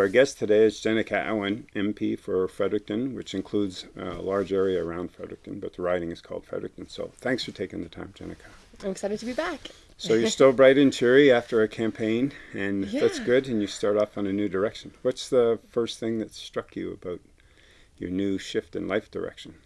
So our guest today is Jenica Atwin, MP for Fredericton, which includes a large area around Fredericton, but the riding is called Fredericton. So thanks for taking the time, Jenica. I'm excited to be back. So you're still bright and cheery after a campaign, and Yeah. that's good, and you start off on a new direction. What's the first thing that struck you about your new shift in life direction?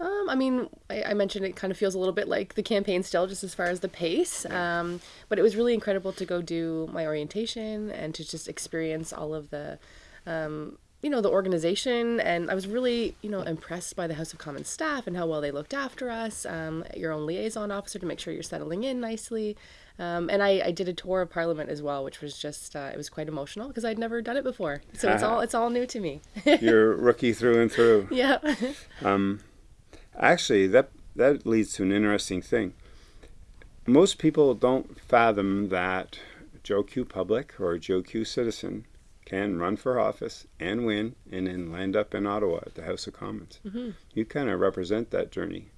Um, I mean, I, I mentioned it kind of feels a little bit like the campaign still, just as far as the pace. Um, but it was really incredible to go do my orientation and to just experience all of the, um, you know, the organization. And I was really, you know, impressed by the House of Commons staff and how well they looked after us. Um, your own liaison officer to make sure you're settling in nicely. Um, and I, I did a tour of Parliament as well, which was just uh, it was quite emotional because I'd never done it before. So it's all it's all new to me. You're rookie through and through. yeah. Actually, that that leads to an interesting thing. Most people don't fathom that Joe Q public or Joe Q citizen can run for office and win and then land up in Ottawa at the House of Commons. You kind of represent that journey.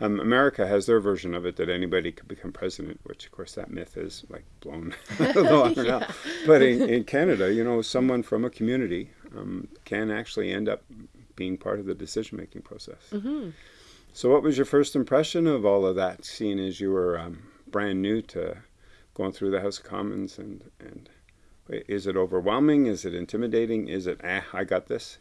Um, America has their version of it that anybody could become president, which of course that myth is like blown now. But in, in Canada, you know, someone from a community um, can actually end up being part of the decision-making process. So, what was your first impression of all of that, seeing as you were um, brand new to going through the House of Commons? And, and is it overwhelming? Is it intimidating? Is it, eh, I got this?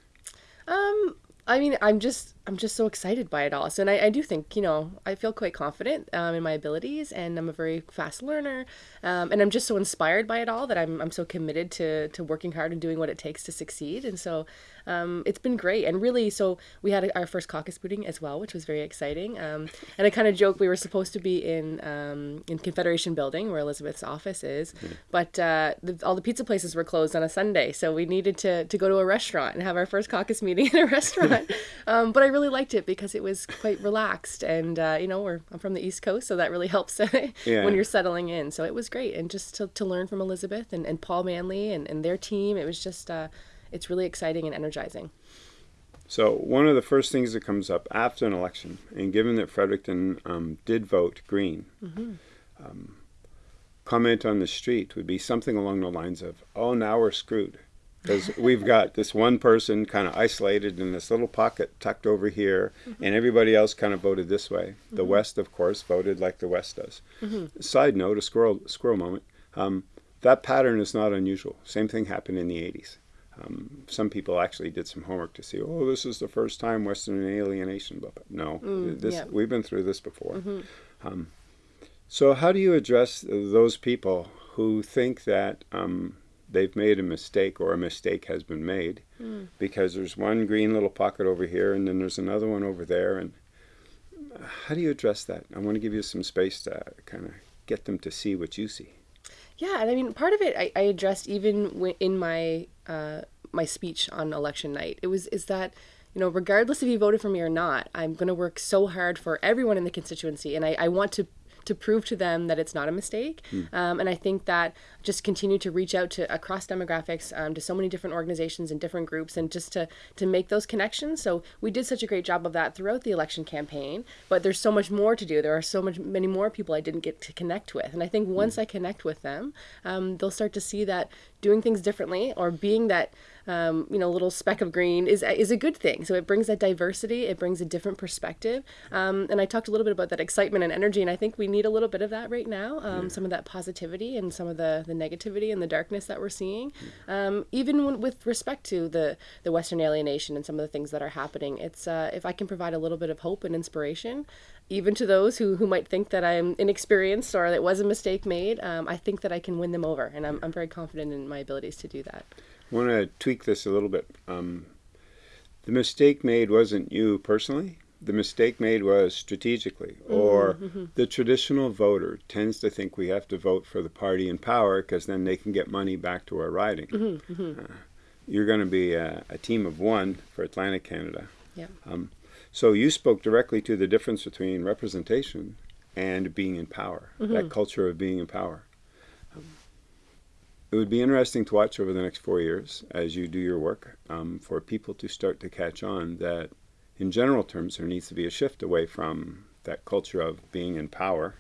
Um, I mean, I'm just I'm just so excited by it all. So, and I, I do think you know I feel quite confident um, in my abilities, and I'm a very fast learner, um, and I'm just so inspired by it all that I'm I'm so committed to to working hard and doing what it takes to succeed. And so, um, it's been great. And really, so we had our first caucus meeting as well, which was very exciting. Um, and I kind of joke we were supposed to be in um, in Confederation Building where Elizabeth's office is, but uh, the, all the pizza places were closed on a Sunday, so we needed to to go to a restaurant and have our first caucus meeting in a restaurant. um, but I really liked it because it was quite relaxed, and uh, you know, we're I'm from the East Coast, so that really helps Yeah. when you're settling in. So it was great, and just to, to learn from Elizabeth and, and Paul Manly and, and their team, it was just uh, it's really exciting and energizing. So, one of the first things that comes up after an election, and given that Fredericton um, did vote green, um, comment on the street would be something along the lines of, oh, now we're screwed. Because we've got this one person kind of isolated in this little pocket tucked over here, and everybody else kind of voted this way. The West, of course, voted like the West does. Side note, a squirrel, squirrel moment. Um, that pattern is not unusual. Same thing happened in the 80s. Um, some people actually did some homework to see, oh, this is the first time Western alienation. Blah, blah. No, this, yeah. we've been through this before. Um, so, how do you address those people who think that um, they've made a mistake or a mistake has been made because there's one green little pocket over here and then there's another one over there? And how do you address that? I want to give you some space to kind of get them to see what you see. Yeah, and I mean, part of it I, I addressed even in my uh, my speech on election night. It was is that you know, regardless if you voted for me or not, I'm going to work so hard for everyone in the constituency, and I, I want to to prove to them that it's not a mistake. Um, and I think that just continue to reach out to across demographics um, to so many different organizations and different groups, and just to to make those connections. So we did such a great job of that throughout the election campaign, but there's so much more to do. There are so much many more people I didn't get to connect with, and I think once I connect with them, um, they'll start to see that doing things differently or being that um, you know little speck of green is is a good thing. So it brings that diversity, it brings a different perspective. Um, and I talked a little bit about that excitement and energy, and I think we need a little bit of that right now. Um, Some of that positivity and some of the the negativity and the darkness that we're seeing. Um, even when, with respect to the the Western alienation and some of the things that are happening, it's uh, if I can provide a little bit of hope and inspiration. Even to those who, who might think that I'm inexperienced or that was a mistake made, um, I think that I can win them over, and I'm, I'm very confident in my abilities to do that. I want to tweak this a little bit. Um, the mistake made wasn't you personally. The mistake made was strategically, or the traditional voter tends to think we have to vote for the party in power because then they can get money back to our riding. Uh, you're going to be a, a team of one for Atlantic Canada. Yeah. So you spoke directly to the difference between representation and being in power, that culture of being in power. Um, it would be interesting to watch over the next four years as you do your work um, for people to start to catch on that, in general terms, there needs to be a shift away from that culture of being in power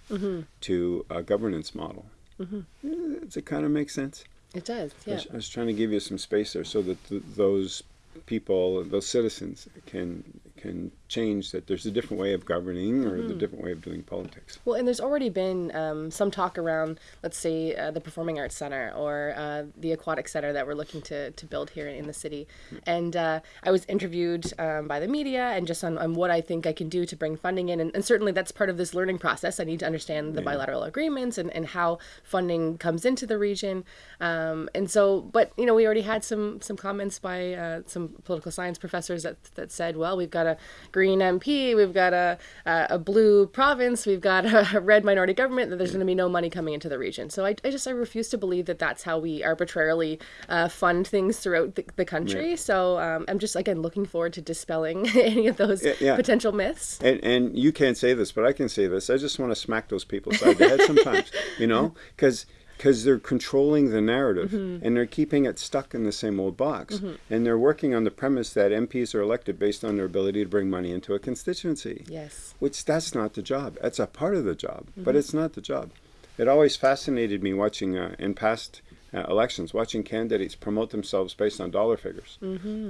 to a governance model. Does it kind of make sense? It does, I yeah. was, I was trying to give you some space there so that th- those people, those citizens, can can change. That there's a different way of governing or Mm-hmm. the different way of doing politics. Well, and there's already been um, some talk around, let's say, uh, the Performing Arts Center or uh, the Aquatic Center that we're looking to, to build here in the city. And uh, I was interviewed um, by the media and just on, on what I think I can do to bring funding in. And, and certainly that's part of this learning process. I need to understand the bilateral agreements and, and how funding comes into the region. Um, and so, but, you know, we already had some, some comments by uh, some political science professors that, that said, well, we've got a green MP, we've got a, a, a blue province, we've got a red minority government, that there's going to be no money coming into the region. So I, I just I refuse to believe that that's how we arbitrarily uh, fund things throughout the, the country. So um, I'm just again looking forward to dispelling any of those yeah. potential myths. And, and you can't say this, but I can say this. I just want to smack those people side the head sometimes, you know, because because they're controlling the narrative and they're keeping it stuck in the same old box. And they're working on the premise that MPs are elected based on their ability to bring money into a constituency. Yes. Which that's not the job. That's a part of the job, but it's not the job. It always fascinated me watching uh, in past uh, elections, watching candidates promote themselves based on dollar figures.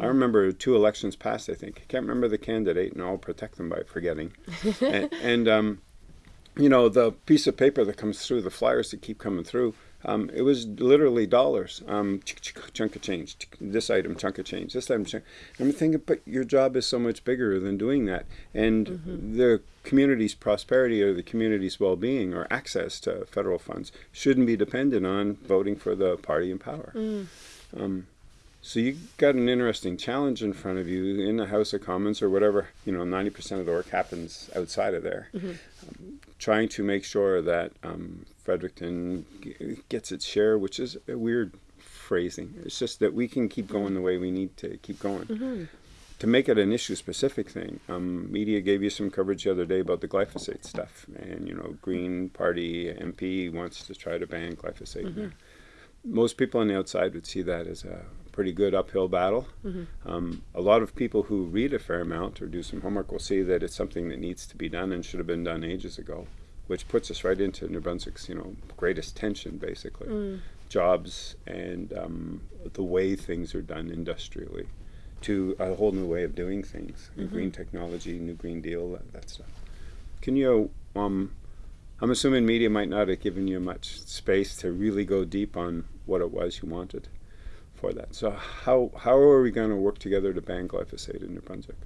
I remember two elections past, I think. I can't remember the candidate, and I'll protect them by forgetting. and and um, you know, the piece of paper that comes through, the flyers that keep coming through, um, it was literally dollars. Um, chunk of change. This item, chunk of change. This item, chunk. I'm thinking, but your job is so much bigger than doing that. And the community's prosperity or the community's well-being or access to federal funds shouldn't be dependent on voting for the party in power. Um, so you got an interesting challenge in front of you in the House of Commons or whatever. You know, ninety percent of the work happens outside of there. Um, trying to make sure that um, Fredericton g- gets its share, which is a weird phrasing. It's just that we can keep going the way we need to keep going. To make it an issue-specific thing, um, media gave you some coverage the other day about the glyphosate stuff, and you know, Green Party MP wants to try to ban glyphosate. there most people on the outside would see that as a pretty good uphill battle. Um, a lot of people who read a fair amount or do some homework will see that it's something that needs to be done and should have been done ages ago, which puts us right into New Brunswick's, you know, greatest tension, basically, jobs and um, the way things are done industrially, to a whole new way of doing things, green technology, new Green Deal, that, that stuff. Can you um, I'm assuming media might not have given you much space to really go deep on what it was you wanted for that. So how how are we going to work together to ban glyphosate in New Brunswick?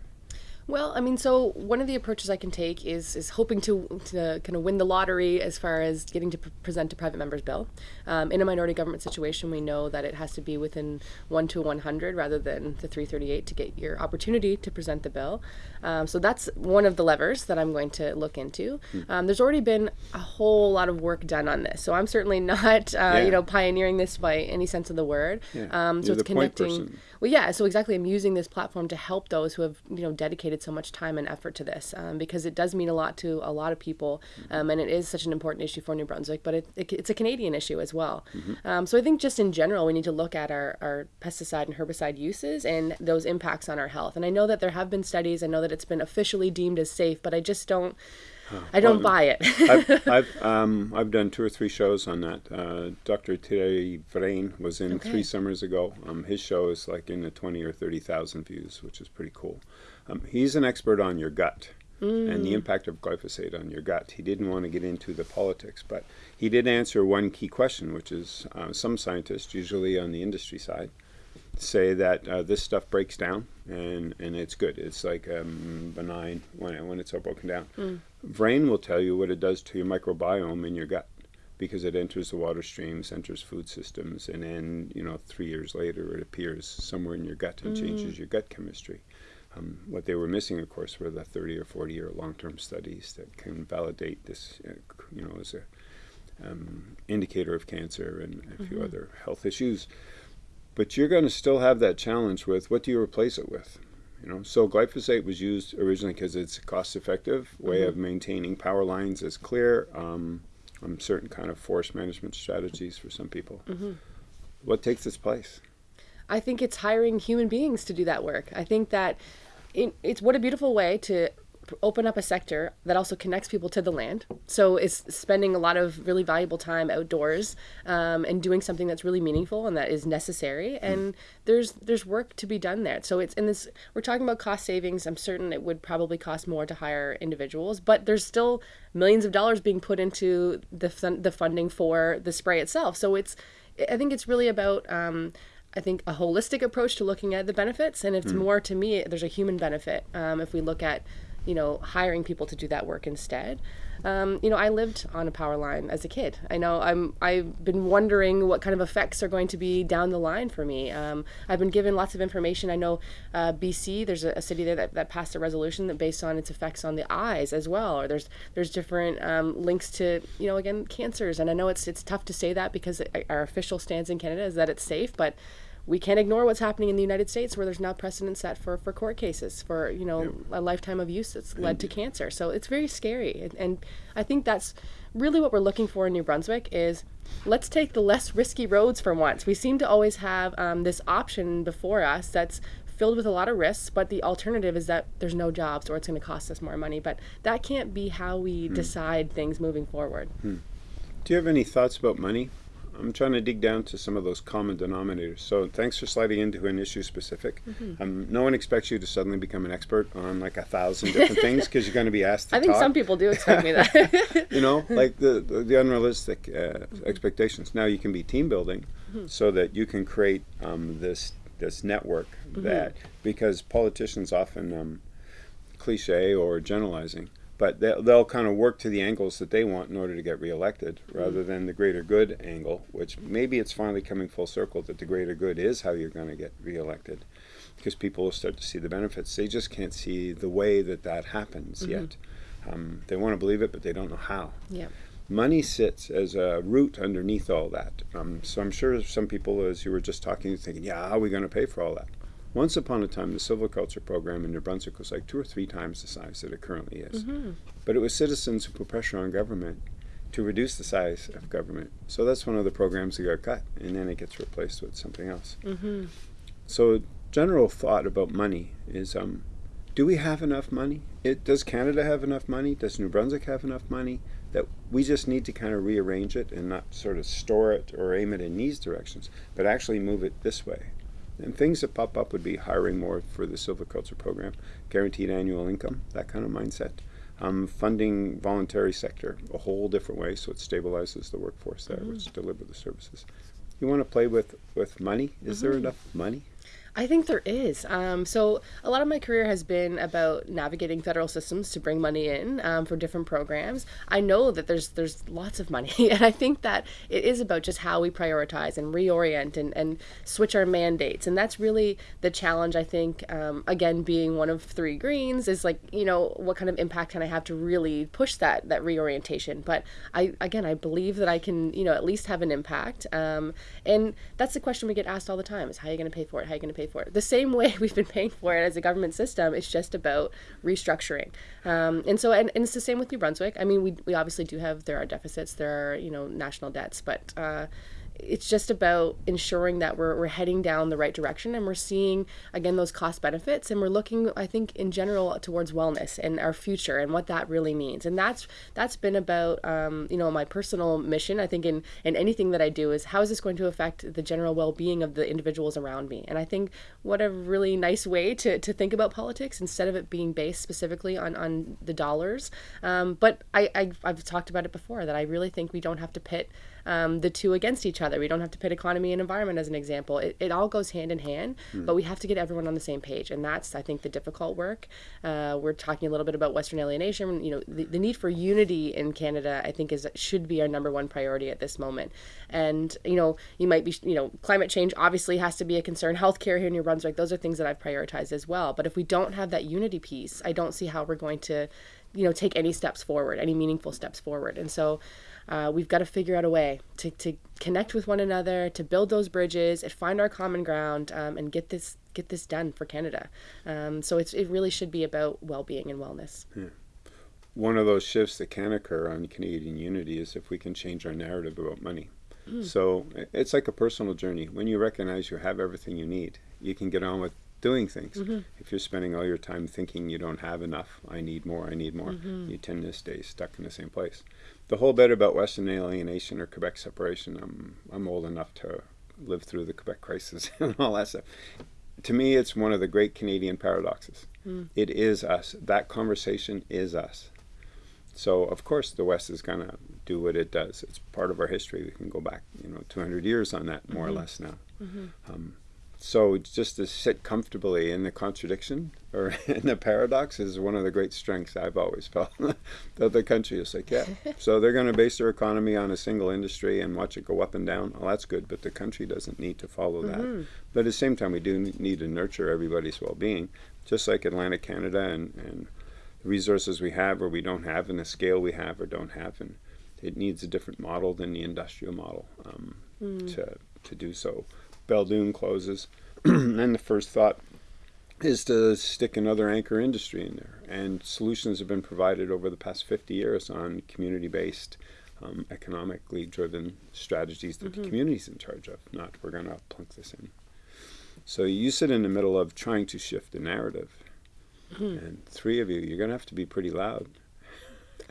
Well, I mean, so one of the approaches I can take is is hoping to, to kind of win the lottery as far as getting to present a private member's bill. Um, in a minority government situation, we know that it has to be within one to 100 rather than the 338 to get your opportunity to present the bill. Um, so that's one of the levers that I'm going to look into. Um, there's already been a whole lot of work done on this, so I'm certainly not, uh, Yeah. you know, pioneering this by any sense of the word. Yeah. Um, so You're it's connecting. Well, yeah. So exactly, I'm using this platform to help those who have you know dedicated so much time and effort to this um, because it does mean a lot to a lot of people, um, and it is such an important issue for New Brunswick. But it, it, it's a Canadian issue as well. Um, so I think just in general, we need to look at our, our pesticide and herbicide uses and those impacts on our health. And I know that there have been studies. I know that it's been officially deemed as safe, but I just don't. I don't Well, buy it. I've I've, um, I've done two or three shows on that. Uh, Dr. Thierry Vrain was in Okay. three summers ago. Um, his show is like in the twenty or thirty thousand views, which is pretty cool. Um, he's an expert on your gut and the impact of glyphosate on your gut. He didn't want to get into the politics, but he did answer one key question, which is uh, some scientists, usually on the industry side, say that uh, this stuff breaks down and, and it's good. It's like um, benign when, when it's all broken down. Vrain will tell you what it does to your microbiome in your gut because it enters the water streams, enters food systems, and then, you know, three years later it appears somewhere in your gut and changes your gut chemistry. Um, what they were missing, of course, were the 30 or 40 year long term studies that can validate this, uh, you know, as a um, indicator of cancer and a few other health issues. But you're going to still have that challenge with what do you replace it with? You know, so glyphosate was used originally because it's a cost-effective way of maintaining power lines is clear. Um, um, certain kind of forest management strategies for some people. What takes its place? I think it's hiring human beings to do that work. I think that it, it's what a beautiful way to open up a sector that also connects people to the land. So it's spending a lot of really valuable time outdoors um, and doing something that's really meaningful and that is necessary. And there's there's work to be done there. So it's in this. We're talking about cost savings. I'm certain it would probably cost more to hire individuals, but there's still millions of dollars being put into the the funding for the spray itself. So it's I think it's really about um, I think a holistic approach to looking at the benefits, and it's mm. more to me. There's a human benefit um, if we look at, you know, hiring people to do that work instead. Um, you know, I lived on a power line as a kid. I know I'm. I've been wondering what kind of effects are going to be down the line for me. Um, I've been given lots of information. I know uh, BC. There's a, a, city there that, that passed a resolution that based on its effects on the eyes as well. Or there's there's different um, links to you know again cancers. And I know it's it's tough to say that because our official stance in Canada is that it's safe, but we can't ignore what's happening in the United States where there's now precedent set for, for court cases for, you know, a lifetime of use that's led to cancer. So it's very scary. And, and I think that's really what we're looking for in New Brunswick is let's take the less risky roads for once. We seem to always have um, this option before us that's filled with a lot of risks, but the alternative is that there's no jobs or it's going to cost us more money. But that can't be how we hmm. decide things moving forward. Hmm. Do you have any thoughts about money? I'm trying to dig down to some of those common denominators. So thanks for sliding into an issue specific. Mm-hmm. Um, no one expects you to suddenly become an expert on like a thousand different things because you're going to be asked to I think talk. some people do expect me that. you know, like the the, the unrealistic uh, mm-hmm. expectations. Now you can be team building mm-hmm. so that you can create um, this this network mm-hmm. that because politicians often um, cliche or generalizing but they'll, they'll kind of work to the angles that they want in order to get reelected rather than the greater good angle, which maybe it's finally coming full circle that the greater good is how you're going to get reelected because people will start to see the benefits. They just can't see the way that that happens mm-hmm. yet. Um, they want to believe it, but they don't know how. Yeah. Money sits as a root underneath all that. Um, so I'm sure some people, as you were just talking, thinking, yeah, how are we going to pay for all that? Once upon a time, the silviculture program in New Brunswick was like two or three times the size that it currently is. Mm-hmm. But it was citizens who put pressure on government to reduce the size of government. So that's one of the programs that got cut, and then it gets replaced with something else. Mm-hmm. So, general thought about money is um, do we have enough money? It, does Canada have enough money? Does New Brunswick have enough money? That we just need to kind of rearrange it and not sort of store it or aim it in these directions, but actually move it this way. And things that pop up would be hiring more for the silviculture program, guaranteed annual income, that kind of mindset. Um, funding voluntary sector a whole different way so it stabilizes the workforce there, mm-hmm. which deliver the services. You want to play with, with money? Is mm-hmm. there enough money? I think there is. Um, so a lot of my career has been about navigating federal systems to bring money in um, for different programs. I know that there's there's lots of money, and I think that it is about just how we prioritize and reorient and, and switch our mandates, and that's really the challenge. I think um, again, being one of three Greens is like you know what kind of impact can I have to really push that that reorientation. But I again, I believe that I can you know at least have an impact, um, and that's the question we get asked all the time: is how are you going to pay for it? How are you going to pay for it. The same way we've been paying for it as a government system, it's just about restructuring. Um, and so, and, and it's the same with New Brunswick. I mean, we, we obviously do have, there are deficits, there are, you know, national debts, but uh, it's just about ensuring that we're, we're heading down the right direction and we're seeing again those cost benefits and we're looking i think in general towards wellness and our future and what that really means. And that's that's been about um, you know my personal mission i think in in anything that i do is how is this going to affect the general well-being of the individuals around me? And i think what a really nice way to, to think about politics instead of it being based specifically on on the dollars. Um, but I, I i've talked about it before that i really think we don't have to pit um, the two against each other. We don't have to pit economy and environment as an example. It, it all goes hand in hand, mm. but we have to get everyone on the same page, and that's I think the difficult work. Uh, we're talking a little bit about Western alienation. You know, the, the need for unity in Canada, I think, is should be our number one priority at this moment. And you know, you might be, you know, climate change obviously has to be a concern. Healthcare here in New Brunswick, those are things that I've prioritized as well. But if we don't have that unity piece, I don't see how we're going to you know take any steps forward any meaningful steps forward and so uh, we've got to figure out a way to, to connect with one another, to build those bridges, and find our common ground, um, and get this get this done for Canada. Um, so it's, it really should be about well-being and wellness. Yeah. One of those shifts that can occur on Canadian unity is if we can change our narrative about money. Mm. So it's like a personal journey. When you recognize you have everything you need, you can get on with doing things. If you're spending all your time thinking you don't have enough, I need more, I need more, you tend to stay stuck in the same place. The whole bit about Western alienation or Quebec separation, I'm, I'm old enough to live through the Quebec crisis and all that stuff. To me, it's one of the great Canadian paradoxes. Hmm. It is us. That conversation is us. So of course the West is going to do what it does. It's part of our history. We can go back, you know, 200 years on that, more or mm-hmm. less now. Mm-hmm. Um, so just to sit comfortably in the contradiction or in the paradox is one of the great strengths I've always felt. that the country is like, yeah, so they're going to base their economy on a single industry and watch it go up and down. Well, that's good, but the country doesn't need to follow that. But at the same time, we do need to nurture everybody's well-being, just like Atlantic Canada and, and the resources we have or we don't have and the scale we have or don't have. And it needs a different model than the industrial model um, to, to do so. Belledune closes, and the first thought is to stick another anchor industry in there. And solutions have been provided over the past 50 years on community-based, um, economically driven strategies that the community's in charge of, not we're going to plunk this in. So you sit in the middle of trying to shift the narrative. And three of you, you're going to have to be pretty loud.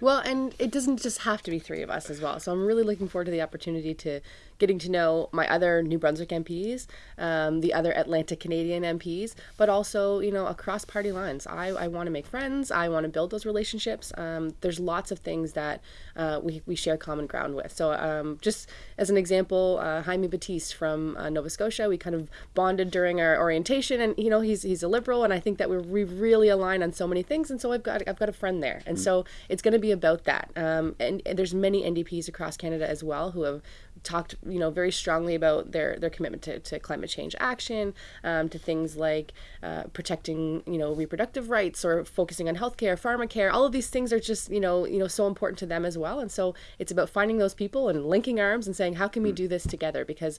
Well, and it doesn't just have to be three of us as well. So I'm really looking forward to the opportunity to getting to know my other New Brunswick MPs, um, the other Atlantic Canadian MPs, but also, you know, across party lines. I, I want to make friends. I want to build those relationships. Um, there's lots of things that uh, we, we share common ground with. So um, just as an example, uh, Jaime Battiste from uh, Nova Scotia, we kind of bonded during our orientation and, you know, he's, he's a liberal and I think that we we really align on so many things. And so I've got, I've got a friend there. And so it's going to be about that. Um, and, and there's many NDPs across Canada as well who have talked you know very strongly about their their commitment to, to climate change action um, to things like uh, protecting you know reproductive rights or focusing on healthcare pharmacare. All of these things are just you know you know so important to them as well. And so it's about finding those people and linking arms and saying how can we do this together? Because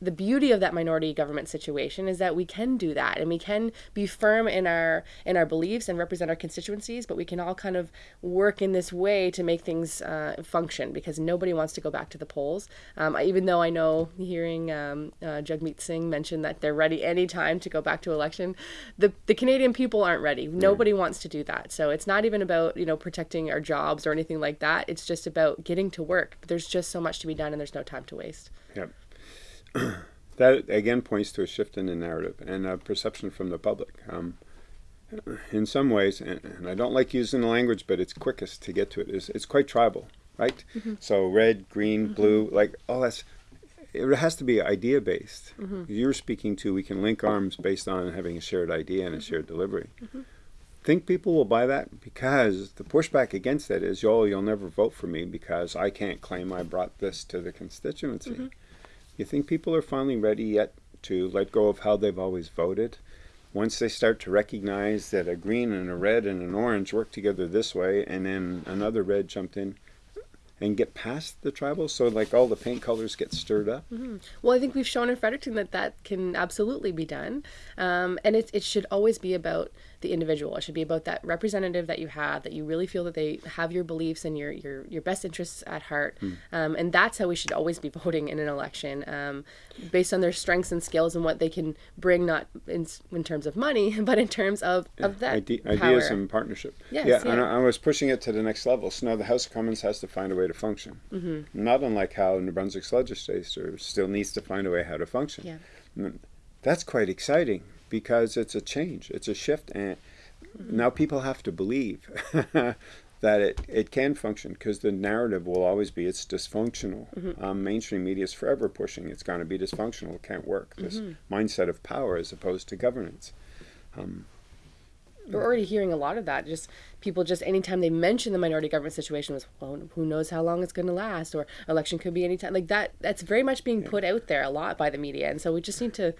the beauty of that minority government situation is that we can do that and we can be firm in our in our beliefs and represent our constituencies but we can all kind of work in this way to make things uh, function because nobody wants to go back to the polls. Um, even though I know hearing um, uh, Jagmeet Singh mention that they're ready anytime to go back to election the the Canadian people aren't ready. Nobody wants to do that. So it's not even about you know protecting our jobs or anything like that. It's just about getting to work. There's just so much to be done and there's no time to waste. Yep. that again points to a shift in the narrative and a perception from the public. Um, in some ways, and, and I don't like using the language, but it's quickest to get to it. Is it's quite tribal, right? Mm-hmm. So red, green, mm-hmm. blue, like all that's. It has to be idea based. Mm-hmm. You're speaking to we can link arms based on having a shared idea and a shared delivery. Think people will buy that because the pushback against that is, "Yo, you'll never vote for me because I can't claim I brought this to the constituency." You think people are finally ready yet to let go of how they've always voted? Once they start to recognize that a green and a red and an orange work together this way, and then another red jumped in, and get past the tribal, so like all the paint colors get stirred up. Well, I think we've shown in Fredericton that that can absolutely be done, um, and it it should always be about the individual. It should be about that representative that you have, that you really feel that they have your beliefs and your your, your best interests at heart, um, and that's how we should always be voting in an election, um, based on their strengths and skills and what they can bring, not in, in terms of money, but in terms of of that Ide- power. ideas and partnership. Yes, yeah, and. I, I was pushing it to the next level. So now the House of Commons has to find a way to function. Mm-hmm. Not unlike how New Brunswick's legislature still needs to find a way how to function. Yeah. Mm, That's quite exciting because it's a change, it's a shift, and mm-hmm. now people have to believe that it, it can function because the narrative will always be it's dysfunctional. Mm-hmm. Um, mainstream media is forever pushing it's going to be dysfunctional, it can't work. This mm-hmm. mindset of power as opposed to governance. Um, We're already hearing a lot of that. Just people, just anytime they mention the minority government situation, was well, who knows how long it's going to last, or election could be anytime. Like that. That's very much being put out there a lot by the media, and so we just need to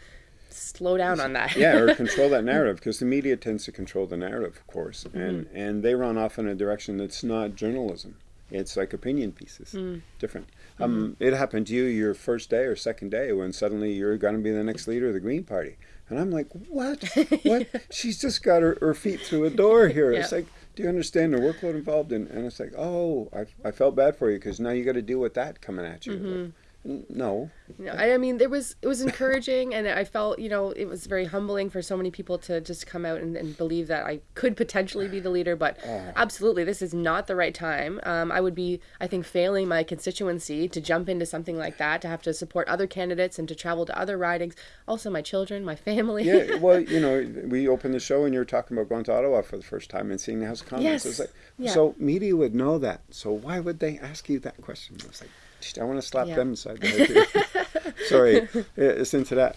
slow down on that. yeah, or control that narrative because the media tends to control the narrative, of course, and Mm-hmm. and they run off in a direction that's not journalism. It's like opinion pieces, Mm. different. Mm-hmm. Um, it happened to you your first day or second day when suddenly you're going to be the next leader of the Green Party, and I'm like, what? What? She's just got her, her feet through a door here. It's like, do you understand the workload involved? And, and it's like, oh, I, I felt bad for you because now you got to deal with that coming at you. Mm-hmm. Like, No. No, I, I mean, there was it was encouraging, and I felt you know it was very humbling for so many people to just come out and, and believe that I could potentially be the leader. But absolutely, this is not the right time. Um, I would be, I think, failing my constituency to jump into something like that, to have to support other candidates and to travel to other ridings. Also, my children, my family. Yeah, well, you know, we opened the show and you were talking about going to Ottawa for the first time and seeing the House of Commons. Yes. Like, Yeah. So media would know that. So why would they ask you that question? I was like, "Just- I want to slap Yeah. them inside the head. too." Sorry, it's into that.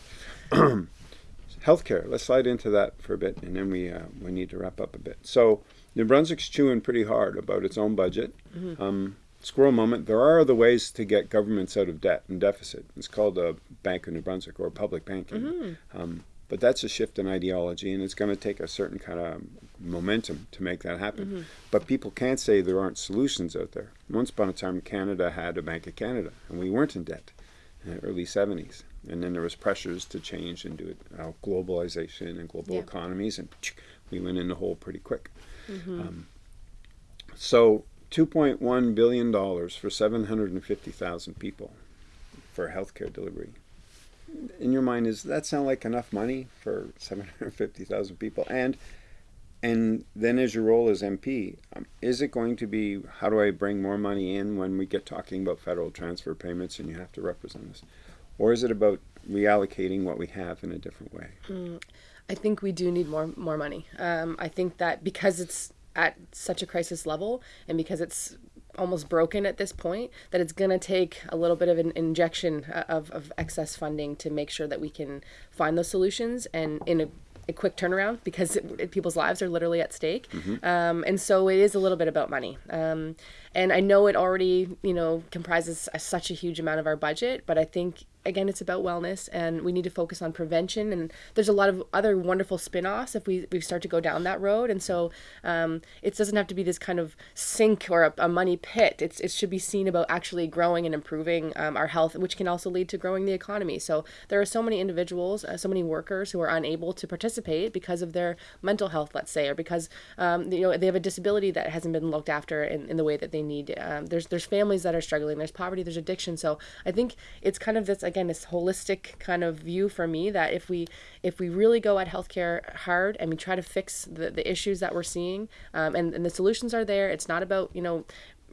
Healthcare. Let's slide into that for a bit, and then we uh, we need to wrap up a bit. So New Brunswick's chewing pretty hard about its own budget. Um, squirrel moment. There are other ways to get governments out of debt and deficit. It's called a Bank of New Brunswick or public banking. Um, but that's a shift in ideology, and it's going to take a certain kind of momentum to make that happen. But people can't say there aren't solutions out there. Once upon a time, Canada had a Bank of Canada, and we weren't in debt in the early 70s. And then there was pressures to change and do it, uh, globalization and global Yeah. economies, and we went in the hole pretty quick. Um, so, $2.1 billion for 750,000 people for healthcare delivery. In your mind, is that sound like enough money for 750,000 people? And and then as your role as MP, um, is it going to be how do I bring more money in when we get talking about federal transfer payments and you have to represent us? Or is it about reallocating what we have in a different way? I think we do need more more money. Um, I think that because it's at such a crisis level and because it's almost broken at this point, that it's going to take a little bit of an injection uh, of, of excess funding to make sure that we can find those solutions and in a, a quick turnaround because it, it- people's lives are literally at stake. Um, and so it is a little bit about money. Um, and I know it already, you know, comprises a, such a huge amount of our budget, but I think again it's about wellness and we need to focus on prevention and there's a lot of other wonderful spin-offs if we, we start to go down that road and so um, it doesn't have to be this kind of sink or a, a money pit. It's, it should be seen about actually growing and improving um, our health which can also lead to growing the economy. So there are so many individuals uh, so many workers who are unable to participate because of their mental health let's say or because um, you know they have a disability that hasn't been looked after in, in the way that they need um, there's there's families that are struggling there's poverty there's addiction. So i think it's kind of this again this holistic kind of view for me that if we if we really go at healthcare hard and we try to fix the, the issues that we're seeing um, and, and the solutions are there it's not about you know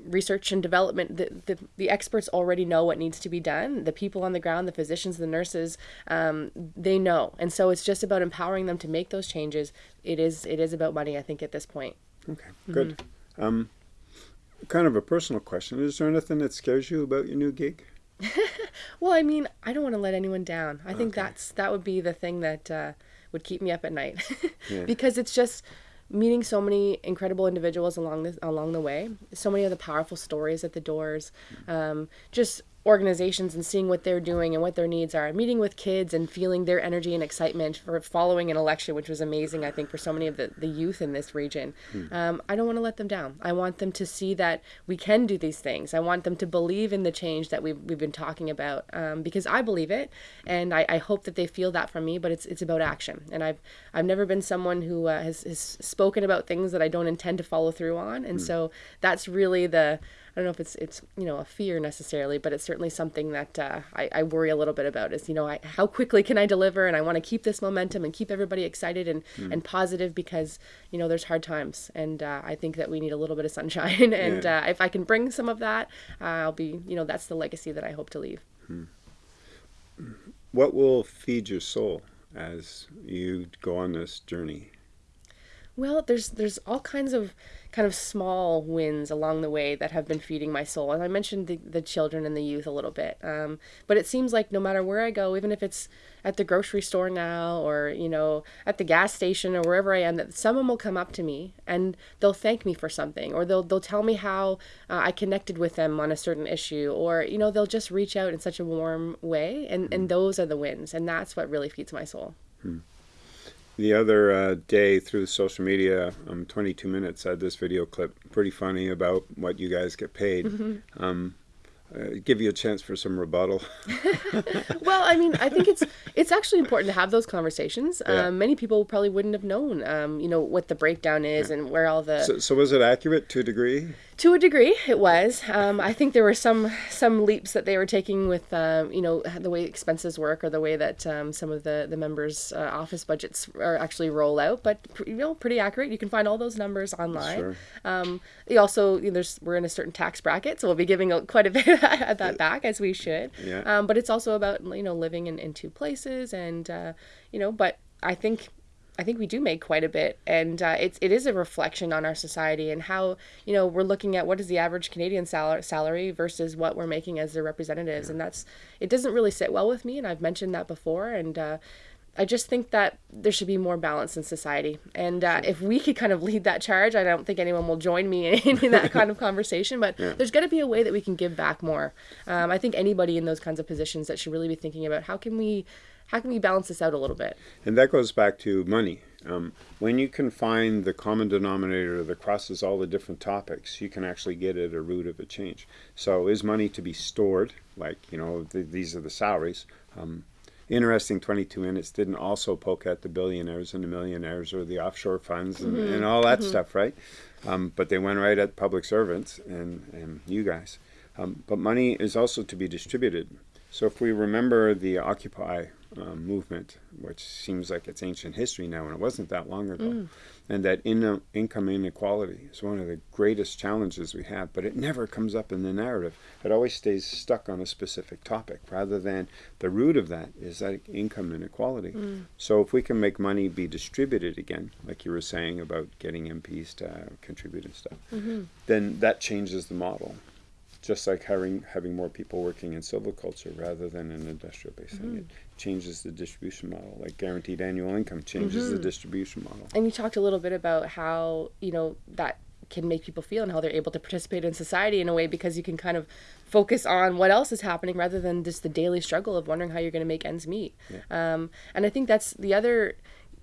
research and development the, the, the experts already know what needs to be done the people on the ground the physicians the nurses um, they know and so it's just about empowering them to make those changes it is it is about money i think at this point Okay, good. Um, kind of a personal question. Is there anything that scares you about your new gig? Well, I mean, I don't want to let anyone down. I think Okay. that's that would be the thing that uh, would keep me up at night, Yeah. because it's just meeting so many incredible individuals along the along the way. So many of the powerful stories at the doors, um, just organizations and seeing what they're doing and what their needs are. Meeting with kids and feeling their energy and excitement for following an election, which was amazing, I think, for so many of the, the youth in this region. Um, I don't want to let them down. I want them to see that we can do these things. I want them to believe in the change that we've, we've been talking about um, because I believe it. And I, I hope that they feel that from me, but it's, it's about action. And I've, I've never been someone who uh, has, has spoken about things that I don't intend to follow through on. And so that's really the, don't know if it's it's you know a fear necessarily, but it's certainly something that uh, I, I worry a little bit about. Is you know I, how quickly can I deliver, and I want to keep this momentum and keep everybody excited and, and positive because you know there's hard times, and uh, I think that we need a little bit of sunshine, and Yeah. uh, if I can bring some of that, uh, I'll be you know that's the legacy that I hope to leave. What will feed your soul as you go on this journey? Well, there's there's all kinds of kind of small wins along the way that have been feeding my soul. And I mentioned the, the children and the youth a little bit. Um, but it seems like no matter where I go, even if it's at the grocery store now or, you know, at the gas station or wherever I am, that someone will come up to me and they'll thank me for something or they'll, they'll tell me how uh, I connected with them on a certain issue or, you know, they'll just reach out in such a warm way. And, and those are the wins. And that's what really feeds my soul. The other uh, day through social media, um, 22 Minutes had this video clip, pretty funny, about what you guys get paid. Um, uh, give you a chance for some rebuttal. well, I mean, I think it's it's actually important to have those conversations. Yeah. Um, many people probably wouldn't have known, um, you know, what the breakdown is and where all the so, so was it accurate to a degree? To a degree, it was. Um, I think there were some some leaps that they were taking with, um, you know, the way expenses work or the way that um, some of the the members' uh, office budgets are actually roll out. But you know, pretty accurate. You can find all those numbers online. Sure. Um, you also, you know, there's we're in a certain tax bracket, so we'll be giving quite a bit of that back as we should. Yeah. Um, but it's also about you know living in, in two places, and uh, you know, but I think I think we do make quite a bit, and uh, it's it is a reflection on our society and how you know we're looking at what is the average Canadian sal- salary versus what we're making as their representatives, yeah. and that's it doesn't really sit well with me, and I've mentioned that before, and uh, I just think that there should be more balance in society, and uh, if we could kind of lead that charge, I don't think anyone will join me in, in that kind of conversation. But yeah. there's got to be a way that we can give back more. Um, I think anybody in those kinds of positions that should really be thinking about how can we how can we balance this out a little bit? And that goes back to money. Um, when you can find the common denominator that crosses all the different topics, you can actually get at a root of a change. So, is money to be stored? Like, you know, th these are the salaries. Um, interesting 22 minutes didn't also poke at the billionaires and the millionaires or the offshore funds and, mm-hmm. and all that mm-hmm. stuff, right? Um, but they went right at public servants and, and you guys. Um, but money is also to be distributed. So if we remember the Occupy um, movement, which seems like it's ancient history now, and it wasn't that long ago, mm. and that in, income inequality is one of the greatest challenges we have, but it never comes up in the narrative. It always stays stuck on a specific topic, rather than the root of that is that income inequality. Mm. So if we can make money be distributed again, like you were saying about getting MPs to contribute and stuff, mm-hmm. then that changes the model just like having having more people working in silviculture rather than an industrial base mm-hmm. It changes the distribution model. Like guaranteed annual income changes mm-hmm. the distribution model. And you talked a little bit about how you know that can make people feel and how they're able to participate in society in a way because you can kind of focus on what else is happening rather than just the daily struggle of wondering how you're going to make ends meet. Yeah. Um, and I think that's the other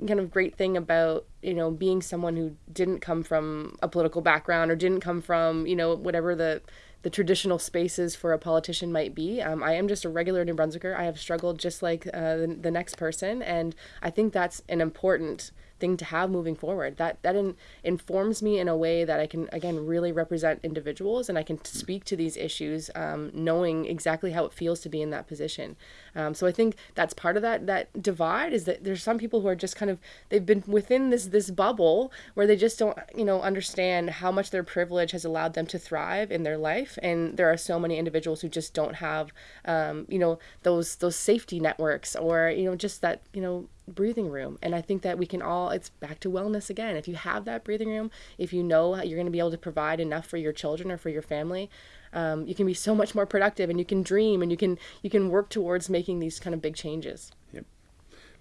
kind of great thing about you know being someone who didn't come from a political background or didn't come from you know whatever the the traditional spaces for a politician might be. Um, I am just a regular New Brunswicker. I have struggled just like uh, the, the next person, and I think that's an important thing to have moving forward. That that in, informs me in a way that I can again really represent individuals and I can speak to these issues, um, knowing exactly how it feels to be in that position. Um, so I think that's part of that that divide is that there's some people who are just kind of they've been within this this bubble where they just don't you know understand how much their privilege has allowed them to thrive in their life, and there are so many individuals who just don't have um, you know those those safety networks or you know just that you know breathing room. And I think that we can all, it's back to wellness again. If you have that breathing room, if you know you're going to be able to provide enough for your children or for your family, um, you can be so much more productive and you can dream and you can, you can work towards making these kind of big changes. Yep.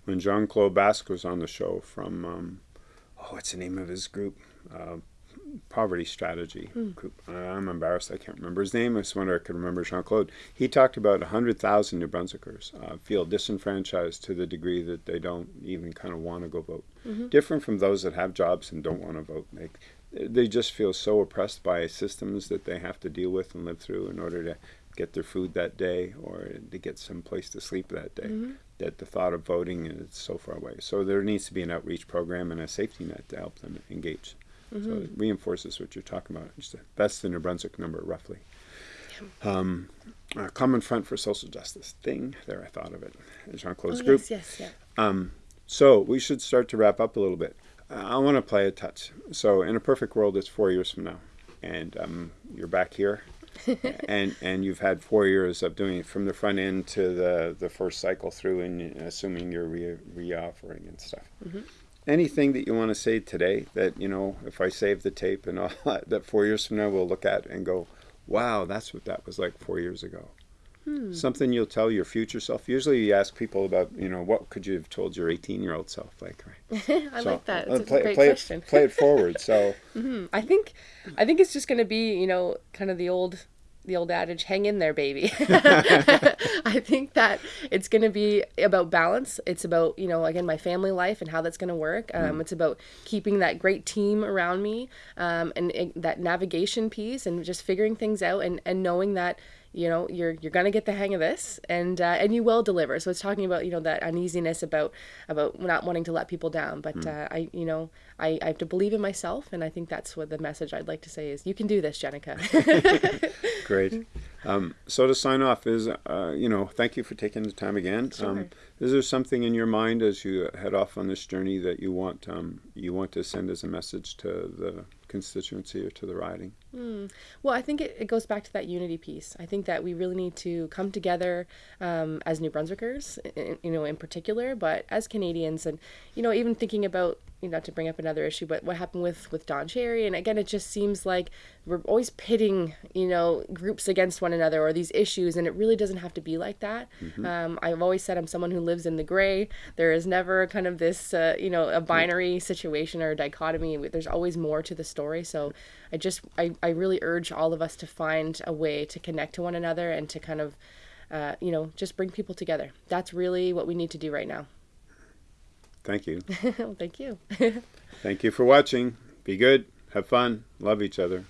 When Jean Claude Basque was on the show from, um, oh, what's the name of his group? Uh, poverty strategy mm. group. I'm embarrassed I can't remember his name. I just wonder if I could remember Jean Claude. He talked about 100,000 New Brunswickers uh, feel disenfranchised to the degree that they don't even kind of want to go vote. Mm-hmm. Different from those that have jobs and don't want to vote. They, they just feel so oppressed by systems that they have to deal with and live through in order to get their food that day or to get some place to sleep that day. Mm-hmm. That the thought of voting is so far away. So there needs to be an outreach program and a safety net to help them engage. Mm-hmm. So it reinforces what you're talking about. That's the New Brunswick number, roughly. Um, Common Front for Social Justice thing. There, I thought of it. Jean Claude's oh, group. Yes, yes, yeah. Um, so we should start to wrap up a little bit. I want to play a touch. So in a perfect world, it's four years from now, and um, you're back here, and and you've had four years of doing it from the front end to the the first cycle through, and assuming you're re, re offering and stuff. Mm-hmm anything that you want to say today that you know if i save the tape and all that, that four years from now we'll look at and go wow that's what that was like four years ago. Hmm. something you'll tell your future self. Usually you ask people about you know what could you have told your 18 year old self? Like right? I so, like that it's play, a great play question. it, play it forward so. Mm-hmm. i think i think it's just going to be you know kind of the old the old adage, hang in there, baby. I think that it's going to be about balance. It's about, you know, again, my family life and how that's going to work. Um, mm. It's about keeping that great team around me um, and, and that navigation piece and just figuring things out and, and knowing that you know you're you're gonna get the hang of this and uh, and you will deliver so it's talking about you know that uneasiness about about not wanting to let people down but mm. uh, i you know I, I have to believe in myself and i think that's what the message i'd like to say is you can do this jenica great um, so to sign off is uh, you know thank you for taking the time again sure. um, is there something in your mind as you head off on this journey that you want um, you want to send as a message to the constituency or to the riding? Mm. Well, I think it, it, goes back to that unity piece. I think that we really need to come together um, as New Brunswickers, in, you know, in particular, but as Canadians, and you know, even thinking about you know, to bring up another issue, but what happened with with Don Cherry, and again, it just seems like we're always pitting, you know, groups against one another or these issues, and it really doesn't have to be like that. Mm-hmm. Um, I've always said I'm someone who lives in the gray. There is never kind of this, uh, you know, a binary situation or a dichotomy. There's always more to the story. So I just, I, I really urge all of us to find a way to connect to one another and to kind of, uh, you know, just bring people together. That's really what we need to do right now. Thank you. thank you. thank you for watching. Be good. Have fun. Love each other.